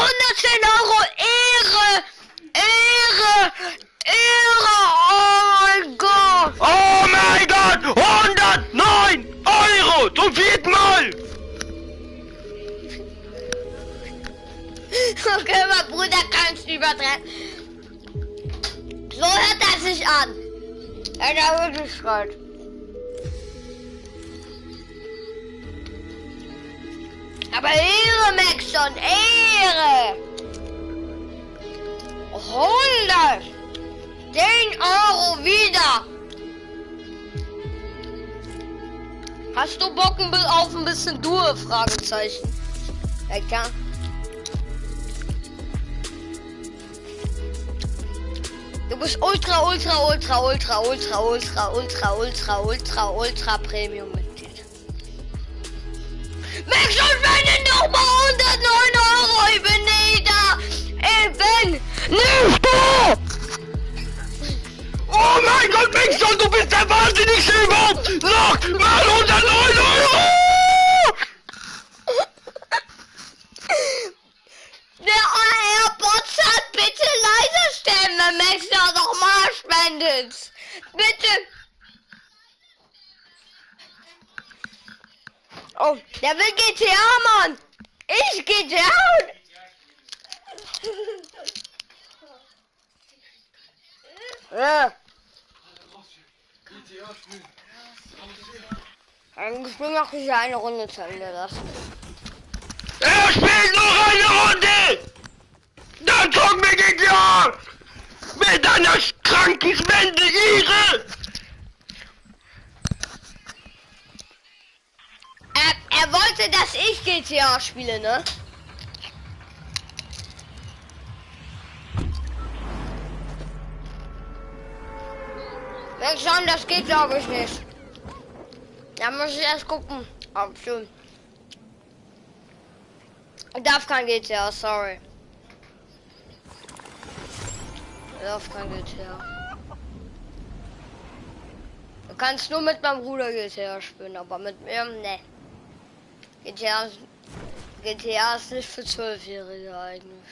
Maxon spendet 110 Euro. Ehre. Ehre. Ehre. Oh mein Gott. Oh mein Gott! 109 Euro! Zum vierten Mal! Okay, mein Bruder kann es übertreffen. So hört er sich an. Er wirklich schreit. Aber Ehre, Maxon, Ehre! 100! 10 Euro wieder! Hast du Bock auf ein bisschen Dur? Fragezeichen. Ja. Du bist ultra, ultra, ultra, ultra, ultra, ultra, ultra, ultra, ultra, ultra Premium Mitglied. Max und wenn nochmal 109 Euro, ich bin nicht da. Ich bin nicht da. Oh mein Gott, Mixon, du bist der wahnsinnigste überhaupt! Noch mal 109 Euro! Der AirPods hat bitte leiser stellen, wenn Max da nochmal spendet. Bitte. Oh, der will GTA, Mann. Ich GTA. Ja. Ein Spiel mache ich ja eine Runde zu Ende lassen. Er spielt noch eine Runde! Dann zocken wir GTA! Mit einer kranken Spende Er, wollte, dass ich GTA spiele, ne? Schon, das geht glaube ich nicht. Da muss ich erst gucken. Schon. Ich darf kein GTA, sorry. Darf kein GTA. Du kannst nur mit meinem Bruder GTA spielen, aber mit mir, ne. GTA, ist- GTA ist nicht für Zwölfjährige eigentlich.